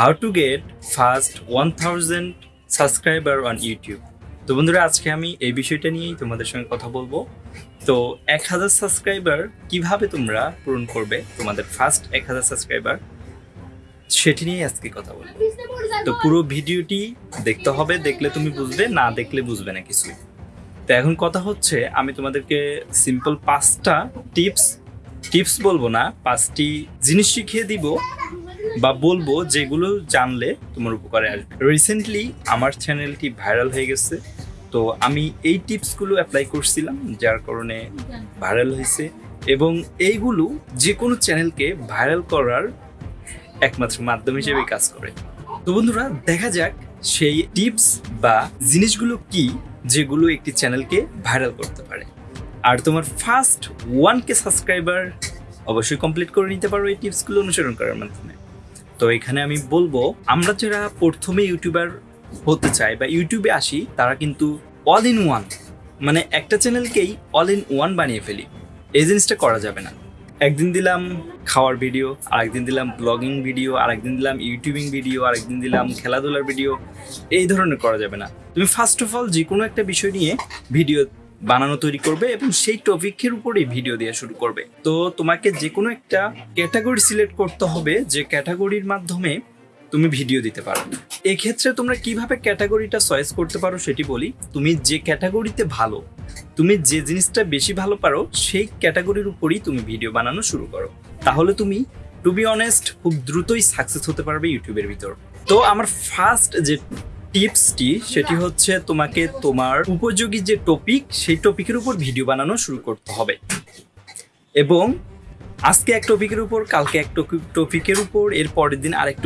How to get first one thousand subscriber on YouTube তো বন্ধুরা, আজকে আমি এই বিষয়টা নিয়েই তোমাদের সঙ্গে কথা বলব। তো এক হাজার সাবস্ক্রাইবার কীভাবে তোমরা পূরণ করবে? তোমাদের ফার্স্ট এক হাজার সাবস্ক্রাইবার সেটি নিয়ে আজকে কথা বলব। তো পুরো ভিডিওটি দেখতে হবে, দেখলে তুমি বুঝবে, না দেখলে বুঝবে না কিছুই। তো এখন কথা হচ্ছে, আমি তোমাদেরকে সিম্পল পাঁচটা টিপস টিপস বলব না, পাঁচটি জিনিস শিখিয়ে দিব। বা বলব যেগুলো জানলে তোমার উপকারে আসবে। রিসেন্টলি আমার চ্যানেলটি ভাইরাল হয়ে গেছে, তো আমি এই টিপসগুলো অ্যাপ্লাই করছিলাম, যার কারণে ভাইরাল হয়েছে এবং এইগুলো যে কোনো চ্যানেলকে ভাইরাল করার একমাত্র মাধ্যম হিসেবে কাজ করে। তো বন্ধুরা, দেখা যাক সেই টিপস বা জিনিসগুলো কি যেগুলো একটি চ্যানেলকে ভাইরাল করতে পারে। আর তোমার ফার্স্ট ওয়ান কে সাবস্ক্রাইবার অবশ্যই কমপ্লিট করে নিতে পারো এই টিপসগুলো অনুসরণ করার মাধ্যমে। তো এখানে আমি বলব, আমরা যারা প্রথমে ইউটিউবার হতে চাই বা ইউটিউবে আসি, তারা কিন্তু অল ইন ওয়ান মানে একটা চ্যানেলকেই অল ইন ওয়ান বানিয়ে ফেলি। এই জিনিসটা করা যাবে না। একদিন দিলাম খাওয়ার ভিডিও আরেকদিন দিলাম ব্লগিং ভিডিও আরেকদিন দিলাম ইউটিউবিং ভিডিও আরেকদিন দিলাম খেলাধুলার ভিডিও এই ধরনের করা যাবে না। তুমি ফার্স্ট অফ অল যে কোনো একটা বিষয় নিয়ে ভিডিও বানানো তৈরি করবে এবং সেই টপিকের উপরেই ভিডিও দেওয়া শুরু করবে। তো তোমাকে যে কোনো একটা ক্যাটাগরি সিলেক্ট করতে হবে, যে ক্যাটাগরির মাধ্যমে তুমি ভিডিও দিতে পারো। এক্ষেত্রে তোমরা কীভাবে ক্যাটাগরিটা চয়েস করতে পারো সেটি বলি। তুমি যে ক্যাটাগরিতে ভালো, তুমি যে জিনিসটা বেশি ভালো পারো, সেই ক্যাটাগরির উপরই তুমি ভিডিও বানানো শুরু করো। তাহলে তুমি টু বি অনেস্ট খুব দ্রুতই সাকসেস হতে পারবে ইউটিউবের ভিতর। তো আমার ফার্স্ট যে টিপসটি সেটি হচ্ছে তোমাকে তোমার উপযোগী যে টপিক সেই টপিকের উপর ভিডিও বানানো শুরু করতে হবে। এবং আজকে এক টপিকের উপর, কালকে এক টপিকের উপর, এর পরের দিন আরেক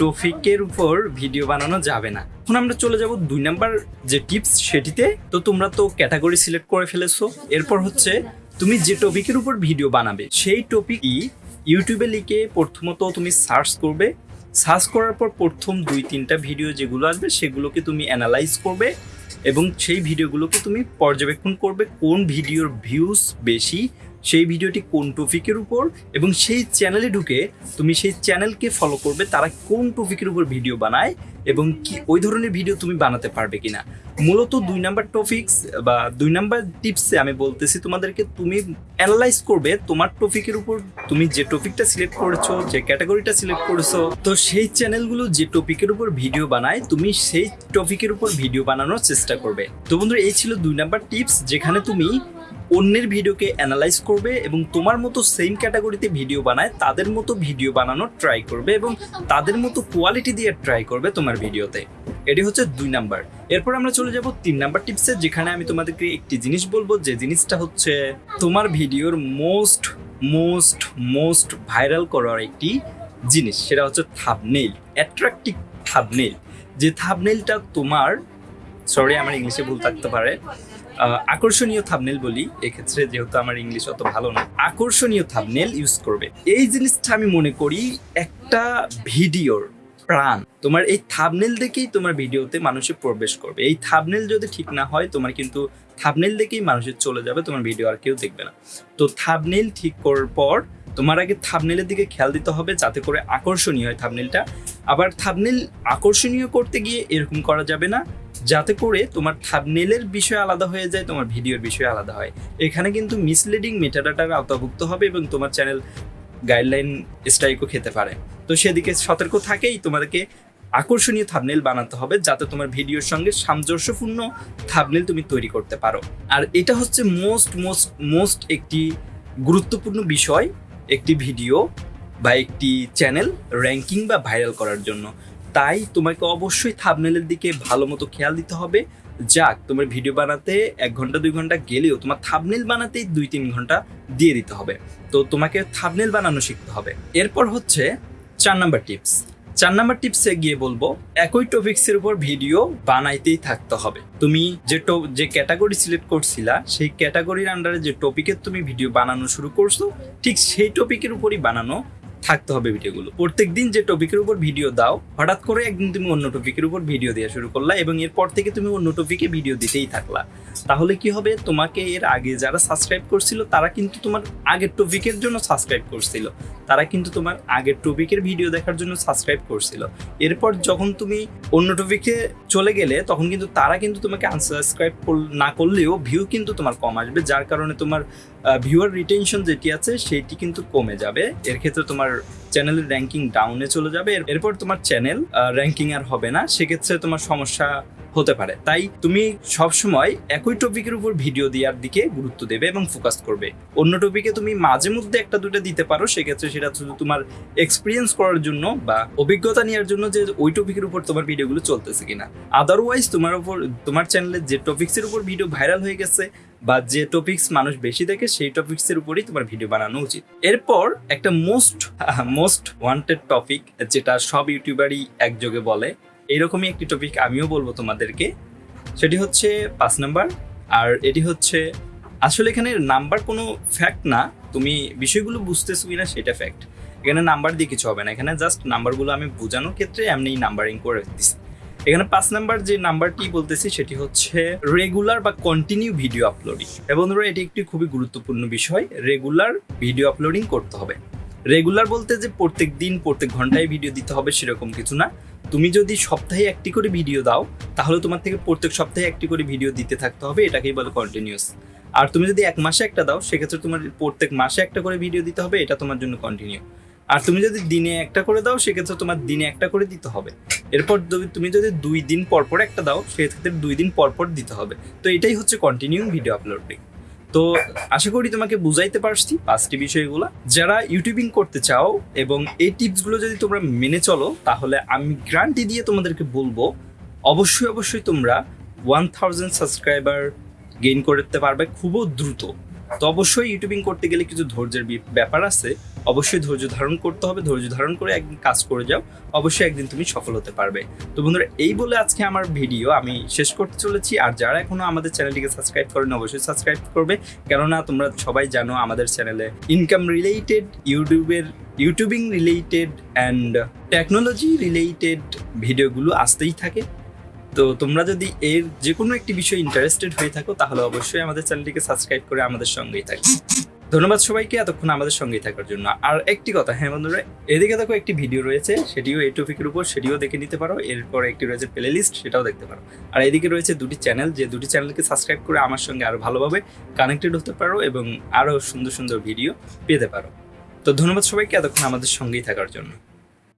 টপিকের উপর ভিডিও বানানো যাবে না। এখন আমরা চলে যাব দুই নাম্বার যে টিপস সেটিতে। তো তোমরা তো ক্যাটাগরি সিলেক্ট করে ফেলেছো। এরপর হচ্ছে তুমি যে টপিকের উপর ভিডিও বানাবে, সেই টপিকই ইউটিউবে লিখে প্রথমত তুমি সার্চ করবে। সার্চ করার পর প্রথম দুই, তিনটা ভিডিও যেগুলো আসবে, সেগুলোকে তুমি অ্যানালাইজ করবে এবং সেই ভিডিওগুলোকে তুমি পর্যবেক্ষণ করবে কোন ভিডিওর ভিউজ বেশি সেই ভিডিওটি কোন টপিকের উপর এবং সেই চ্যানেলে ঢুকে তুমি সেই চ্যানেলকে ফলো করবে, তারা কোন টপিকের উপর ভিডিও বানায় এবং কি, ওই ধরনের ভিডিও তুমি বানাতে পারবে কিনা। মূলত দুই নাম্বার টপিকস বা দুই নাম্বার টিপসে আমি বলতেছি তোমাদেরকে, তুমি অ্যানালাইজ করবে তোমার টপিকের উপর, তুমি যে টপিকটা সিলেক্ট করেছ, যে ক্যাটাগরিটা সিলেক্ট করেছ, তো সেই চ্যানেলগুলো যে টপিকের উপর ভিডিও বানায়, তুমি সেই টপিকের উপর ভিডিও বানানোর চেষ্টা করবে। তো বন্ধুরা, এই ছিল দুই নাম্বার টিপস যেখানে তুমি অন্যের ভিডিওকে অ্যানালাইজ করবে এবং তোমার মতো সেম ক্যাটাগরিতে ভিডিও বানায়, তাদের মতো ভিডিও বানানোর ট্রাই করবে এবং তাদের মতো কোয়ালিটি দিয়ে ট্রাই করবে তোমার ভিডিওতে এটি হচ্ছে দুই নাম্বার এরপর আমরা চলে যাব তিন নাম্বার টিপসে যেখানে আমি তোমাদেরকে একটি জিনিস বলব, যে জিনিসটা হচ্ছে তোমার ভিডিওর মোস্ট মোস্ট মোস্ট ভাইরাল করার একটি জিনিস, সেটা হচ্ছে থাবনেইল অ্যাট্রাকটিভ থাবনেইল যে থাবনেইলটা তোমার সরি আমার ইংলিশে ভুল থাকতে পারে। আকর্ষণীয় থাবনেল বলি, এক্ষেত্রে যেহেতু আমার ইংলিশ অত ভালো না, আকর্ষণীয় থাবনেল ইউজ করবে। এই জিনিসটা আমি মনে করি একটা ভিডিওর প্রাণ। তোমার এই থাবনেল দেখেই তোমার ভিডিওতে মানুষের প্রবেশ করবে। এই থাবনেল যদি ঠিক না হয়, তোমার কিন্তু থাবনেল দেখেই মানুষের চলে যাবে, তোমার ভিডিও আর কেউ দেখবে না। তো থাবনেল ঠিক করার পর তোমার আগে থাবনেলের দিকে খেয়াল দিতে হবে, যাতে করে আকর্ষণীয় হয় থাবনেলটা আবার থাবনেল আকর্ষণীয় করতে গিয়ে এরকম করা যাবে না যাতে করে তোমার থাবনেলের বিষয় আলাদা হয়ে যায়, তোমার ভিডিওর বিষয় আলাদা হয়। এখানে কিন্তু মিসলিডিং মেটাডাটার আওতাভুক্ত হবে এবং তোমার চ্যানেল গাইডলাইন স্ট্রাইকও খেতে পারে। তো সেদিকে সতর্ক থাকেই তোমাদেরকে আকর্ষণীয় থাবনেল বানাতে হবে, যাতে তোমার ভিডিওর সঙ্গে সামঞ্জস্যপূর্ণ থাবনেল তুমি তৈরি করতে পারো। আর এটা হচ্ছে মোস্ট মোস্ট মোস্ট একটি গুরুত্বপূর্ণ বিষয়, একটি ভিডিও বা একটি চ্যানেল র্যাঙ্কিং বা ভাইরাল করার জন্য। তাই তোমাকে অবশ্যই থাবনেলের দিকে ভালো মতো খেয়াল দিতে হবে। যাক, তোমার ভিডিও বানাতে এক ঘণ্টা, দুই ঘণ্টা গেলেও তোমার থাবনেল বানাতেই দুই, তিন ঘণ্টা দিয়ে দিতে হবে। তো তোমাকে থাবনেল বানানো শিখতে হবে। এরপর হচ্ছে চার নাম্বার টিপস চার নাম্বার টিপসে গিয়ে বলব, একই টপিক্সের উপর ভিডিও বানাইতেই থাকতে হবে। তুমি যে যে ক্যাটাগরি সিলেক্ট করছিলা, সেই ক্যাটাগরির আন্ডারে যে টপিকের তুমি ভিডিও বানানো শুরু করছ, ঠিক সেই টপিকের উপরই বানানো থাকতে হবে ভিডিওগুলো প্রত্যেকদিন যে টপিকের উপর ভিডিও দাও, হঠাৎ করে একদিন তুমি অন্য টপিকের উপর ভিডিও দেওয়া শুরু করলা এবং এরপর থেকে তুমি অন্য টপিকে ভিডিও দিতেই থাকলা। তাহলে কি হবে? তোমাকে এর আগে যারা সাবস্ক্রাইব করছিল, তারা কিন্তু তোমার আগের টপিকের জন্য সাবস্ক্রাইব করছিল। তারা কিন্তু তোমার আগের টপিকের ভিডিও দেখার জন্য সাবস্ক্রাইব করছিল। এরপর যখন তুমি অন্য টপিকে চলে গেলে, তখন কিন্তু তারা কিন্তু তোমাকে আনসাবস্ক্রাইব না করলেও ভিউ কিন্তু তোমার কম আসবে। যার কারণে তোমার ভিউয়ার রিটেনশন যেটি আছে, সেটি কিন্তু কমে যাবে। এর ক্ষেত্রে তোমার চ্যানেলের র্যাঙ্কিং ডাউনে চলে যাবে। এরপর তোমার চ্যানেল র্যাঙ্কিং আর হবে না। সেক্ষেত্রে তোমার সমস্যা হতে পারে। তাই তুমি সবসময় একই টপিকের উপর ভিডিও দেওয়ার দিকে গুরুত্ব দেবে এবং ফোকাস করবে। অন্য টপিকে তুমি মাঝে মধ্যে একটা দুটো দিতে পারো। সেক্ষেত্রে সেটা শুধু তোমার এক্সপিরিয়েন্স করার জন্য বা অভিজ্ঞতা নেওয়ার জন্য যে ওই টপিকের উপর তোমার ভিডিওগুলো চলতেছে কিনা। আদারওয়াইজ তোমার উপর তোমার চ্যানেলে যে টপিক্সের উপর ভিডিও ভাইরাল হয়ে গেছে বা যে টপিকস মানুষ বেশি দেখে, সেই টপিক্সের উপরেই তোমার ভিডিও বানানো উচিত। এরপর একটা মোস্ট মোস্ট ওয়ান্টেড টপিক যেটা সব ইউটিউবারই একযোগে বলে এইরকমই একটি টপিক আমিও বলব তোমাদেরকে। সেটি হচ্ছে পাঁচ নাম্বার, আর এটি হচ্ছে, আসলে এখানে নাম্বার কোনো ফ্যাক্ট না, তুমি বিষয়গুলো বুঝতেছো কিনা সেটা ফ্যাক্ট এখানে নাম্বার দিয়ে কিছু হবে না, এখানে জাস্ট নাম্বারগুলো আমি বোঝানোর ক্ষেত্রে এমনি নাম্বারিং করে দিচ্ছি এখানে পাঁচ নাম্বার যে নাম্বারটি বলতেছি, সেটি হচ্ছে রেগুলার বা কন্টিনিউ ভিডিও আপলোডিং এবং এটি একটি খুবই গুরুত্বপূর্ণ বিষয়। রেগুলার ভিডিও আপলোডিং করতে হবে। রেগুলার বলতে যে প্রত্যেক দিন, প্রত্যেক ঘন্টায় ভিডিও দিতে হবে, সেরকম কিছু না। তুমি যদি সপ্তাহে একটি করে ভিডিও দাও, তাহলে তোমার থেকে প্রত্যেক সপ্তাহে একটি করে ভিডিও দিতে থাকতে হবে, এটাকেই বলে কন্টিনিউস আর তুমি যদি এক মাসে একটা দাও, সেক্ষেত্রে তোমার প্রত্যেক মাসে একটা করে ভিডিও দিতে হবে, এটা তোমার জন্য কন্টিনিউ আর তুমি যদি দিনে একটা করে দাও, সেক্ষেত্রে তোমার দিনে একটা করে দিতে হবে। এরপর তুমি যদি দুই দিন পর পর একটা দাও, সেক্ষেত্রে দুই দিন পর পর দিতে হবে। তো এটাই হচ্ছে কন্টিনিউ ভিডিও আপলোডিং তো আশা করি তোমাকে বুঝাইতে পারছি পাঁচটি বিষয়গুলো। যারা ইউটিউবিং করতে চাও এবং এই টিপসগুলো যদি তোমরা মেনে চলো, তাহলে আমি গ্রান্টি দিয়ে তোমাদেরকে বলব, অবশ্যই অবশ্যই তোমরা ওয়ান থাউজেন্ড সাবস্ক্রাইবার গেইন করতে পারবে খুবই দ্রুত। তো অবশ্যই ইউটিউবিং করতে গেলে কিছু ধৈর্যের ব্যাপার আছে। অবশ্যই ধৈর্য ধারণ করতে হবে, ধৈর্য ধারণ করে একদিন কাজ করে যাও, অবশ্যই একদিন তুমি সফল হতে পারবে। তো বন্ধুরা, এই বলে আজকে আমার ভিডিও আমি শেষ করতে চলেছি। আর যারা এখনও আমাদের চ্যানেলটিকে সাবস্ক্রাইব করেন অবশ্যই সাবস্ক্রাইব করবে। কেননা তোমরা সবাই জানো আমাদের চ্যানেলে ইনকাম রিলেটেড ইউটিউবের youtubing related and technology related ভিডিওগুলো আসতেই থাকে। তো তোমরা যদি এর যে কোনো একটি বিষয়ে ইন্টারেস্টেড হয়ে থাকো, তাহলে অবশ্যই আমাদের চ্যানেলটিকে সাবস্ক্রাইব করে আমাদের সঙ্গেই থাকবে। ধন্যবাদ সবাইকে এতক্ষণ আমাদের সঙ্গেই থাকার জন্য। আর একটি কথা হ্যাঁ বন্ধুরা, এদিকে দেখো একটি ভিডিও রয়েছে, সেটিও এই টপিকের উপর, সেটিও দেখে নিতে পারো, এরপর একটি রয়েছে প্লে লিস্ট সেটাও দেখতে পারো। আর এদিকে রয়েছে দুটি চ্যানেল যে দুটি চ্যানেলকে সাবস্ক্রাইব করে আমার সঙ্গে আরও ভালোভাবে কানেক্টেড হতে পারো এবং আরও সুন্দর সুন্দর ভিডিও পেতে পারো। তো ধন্যবাদ সবাইকে, এতক্ষণ আমাদের সঙ্গেই থাকার জন্য।